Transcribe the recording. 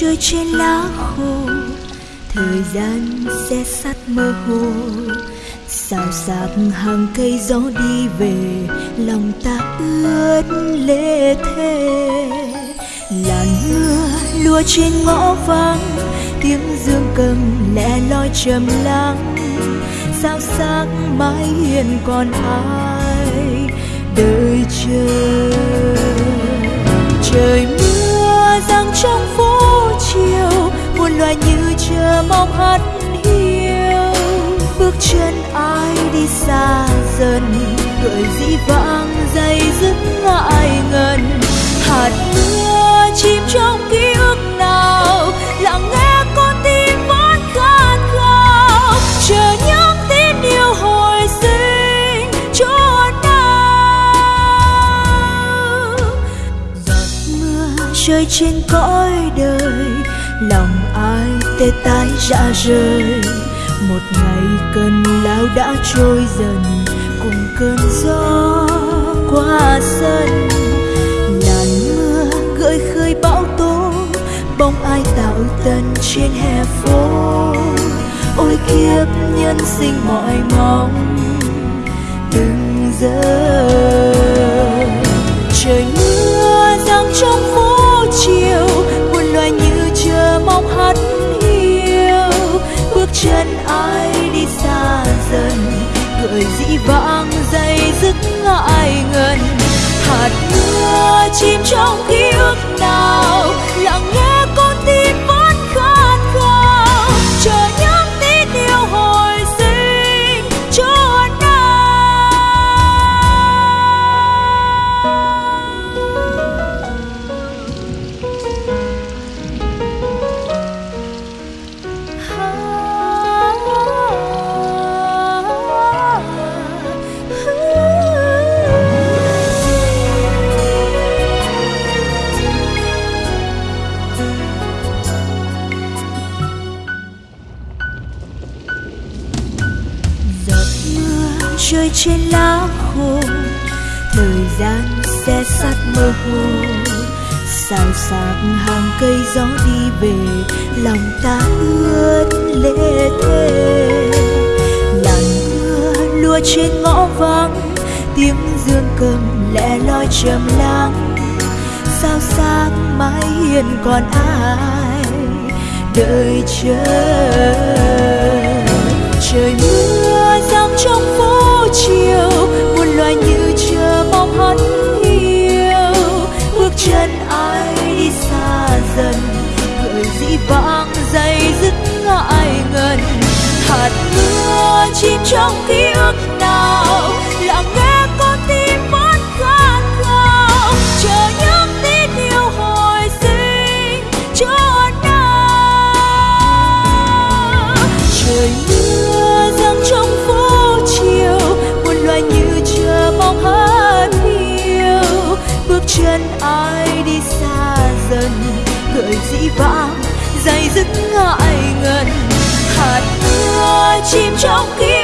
trôi trên lá khô. Thời gian xe sắt mơ hồ. Xào xạc hàng cây gió đi về, lòng ta ướt lệ thề làn mưa lùa trên ngõ vắng tiếng dương cầm lẻ loi trầm lắng. Sao sáng mãi hiền còn ai đợi chờ? Trời mưa loài như chờ mong hắt hiu bước chân ai đi xa dần, gợi dĩ vãng dây dứt ngại ngần. Hạt mưa chìm trong ký ức nào, lặng nghe con tim vẫn khát khao. Chờ những tin yêu hồi sinh cho nào? Giọt mưa rơi trên cõi đời, lòng tê tái rã rời. Một ngày cơn lao đã trôi dần, cùng cơn gió qua sân. Làn mưa gợi khơi bão tố, bóng ai tạo tần trên hè phố. Ôi kiếp nhân sinh mọi mong, từng giờ. Trời mưa giăng trong phố dứt ngại ngần hạt mưa chìm trong ký ức nào lặng nghe rơi trên lá khô, thời gian sẽ sắt mơ hồ. Xào xạc hàng cây gió đi về, lòng ta ướt lệ thề làn mưa lùa trên ngõ vắng, tiếng dương cầm lẻ loi trầm lắng. Sao sáng mãi hiền còn ai, đợi chờ trong ký ức nào? Lặng nghe con tim vẫn khát khao. Chờ những tin yêu hồi sinh cho nào trời mưa giăng trong phố chiều, muôn loài như chờ mong hát yêu bước chân ai đi xa dần cười dĩ vãng, dày dứt ngại ngần. Hạt mưa chìm trong ký